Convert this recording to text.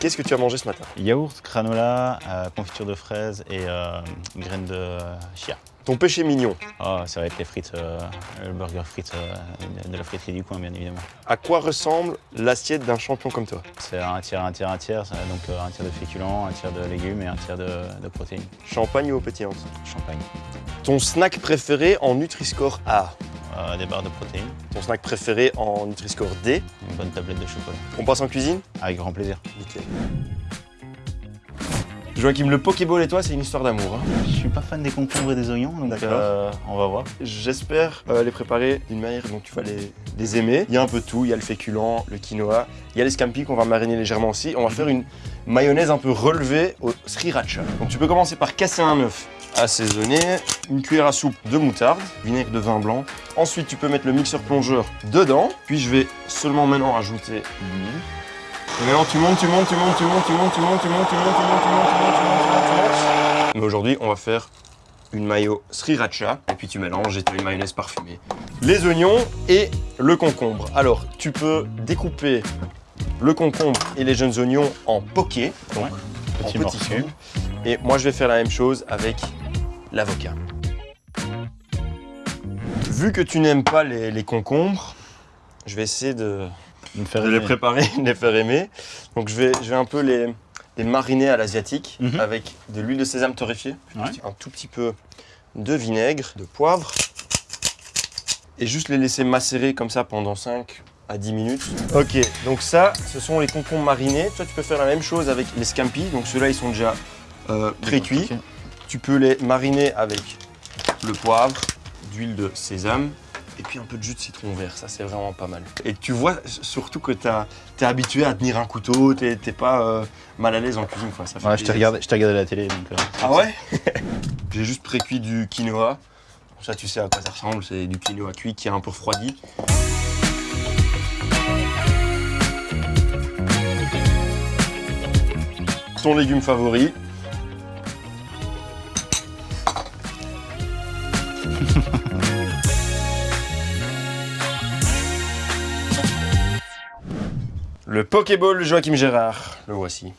Qu'est-ce que tu as mangé ce matin? Yaourt, granola, euh, confiture de fraises et euh, graines de chia. Ton péché mignon, Oh, ça va être les frites, euh, le burger frites euh, de la friterie du coin, bien évidemment. à quoi ressemble l'assiette d'un champion comme toi? C'est un tiers, un tiers, un tiers, donc euh, un tiers de féculents, un tiers de légumes et un tiers de, de protéines. Champagne ou eau pétillante Champagne. Ton snack préféré en Nutri-Score A Euh, des barres de protéines, Ton snack préféré en Nutri-Score D une bonne tablette de chocolat. On passe en cuisine? Avec grand plaisir. Nickel. Joachim, le Pokéball et toi, c'est une histoire d'amour. hein. Je suis pas fan des concombres et des oignons, donc D'accord. euh, on va voir. J'espère euh, les préparer d'une manière dont tu vas les, les aimer. Il y a un peu de tout, il y a le féculent, le quinoa, il y a les scampi qu'on va mariner légèrement aussi. On va faire une mayonnaise un peu relevée au sriracha. Donc tu peux commencer par casser un œuf assaisonné, une cuillère à soupe de moutarde, vinaigre de vin blanc. Ensuite, tu peux mettre le mixeur plongeur dedans. Puis je vais seulement maintenant rajouter l'huile. Et tu montes, tu montes, tu montes, tu montes, tu montes, tu montes, tu montes, tu montes, tu montes, tu montes, tu montes, tu montes, tu montes, tu montes. Mais aujourd'hui, on va faire une mayo sriracha et puis tu mélanges et tu as une mayonnaise parfumée. Les oignons et le concombre. Alors, tu peux découper le concombre et les jeunes oignons en poké, donc Ouais. en Petit petits cubes. Et moi, je vais faire la même chose avec l'avocat. Vu que tu n'aimes pas les, les concombres, je vais essayer de, De me faire de les préparer, de les faire aimer. Donc je vais, je vais un peu les, les mariner à l'asiatique Mhm. avec de l'huile de sésame torréfiée, Ouais. un tout petit peu de vinaigre, de poivre et juste les laisser macérer comme ça pendant 5 à 10 minutes. Ok, donc ça, ce sont les concombres marinés. Toi, tu peux faire la même chose avec les scampi. Donc ceux-là, ils sont déjà euh, pré-cuits. Tu peux les mariner avec le poivre, d'huile de sésame puis un peu de jus de citron vert. Ça, c'est vraiment pas mal. Et tu vois surtout que tu es habitué à tenir un couteau, tu n'es pas euh, mal à l'aise en cuisine. Quoi. Ça fait Ouais, je t'ai regardé, je t'ai regardé à la télé, donc... euh, Ah ouais? J'ai juste pré-cuit du quinoa. Ça, tu sais à quoi ça ressemble. C'est du quinoa cuit qui est un peu refroidi. Ton légume favori? Le Pokéball Joachim Gérard. Le voici.